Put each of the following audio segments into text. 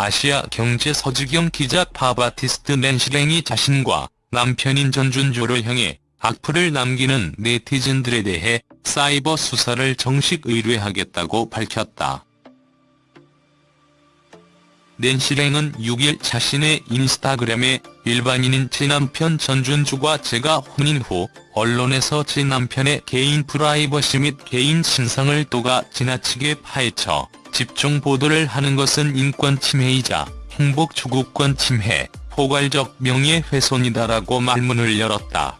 아시아 경제 서주경 기자 팝아티스트 낸시랭이 자신과 남편인 전준주를 향해 악플을 남기는 네티즌들에 대해 사이버 수사를 정식 의뢰하겠다고 밝혔다. 낸시랭은 6일 자신의 인스타그램에 일반인인 제 남편 전준주가 제가 혼인 후 언론에서 제 남편의 개인 프라이버시 및 개인 신상을 도가 지나치게 파헤쳐 집중 보도를 하는 것은 인권 침해이자 행복 추구권 침해, 포괄적 명예훼손이다라고 말문을 열었다.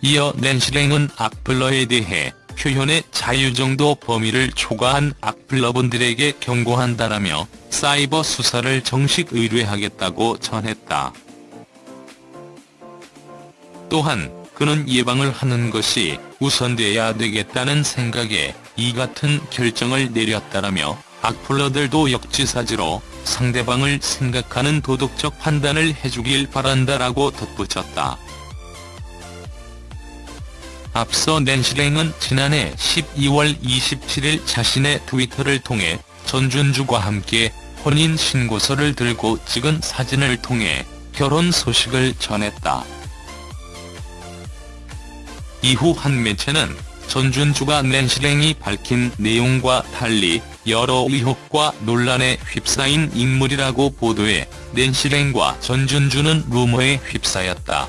이어 낸시랭은 악플러에 대해 표현의 자유 정도 범위를 초과한 악플러분들에게 경고한다라며 사이버 수사를 정식 의뢰하겠다고 전했다. 또한 그는 예방을 하는 것이 우선돼야 되겠다는 생각에 이 같은 결정을 내렸다라며 악플러들도 역지사지로 상대방을 생각하는 도덕적 판단을 해주길 바란다라고 덧붙였다. 앞서 낸시랭은 지난해 12월 27일 자신의 트위터를 통해 전준주와 함께 혼인 신고서를 들고 찍은 사진을 통해 결혼 소식을 전했다. 이후 한 매체는 전준주가 낸시랭이 밝힌 내용과 달리 여러 의혹과 논란에 휩싸인 인물이라고 보도해 낸시랭과 전준주는 루머에 휩싸였다.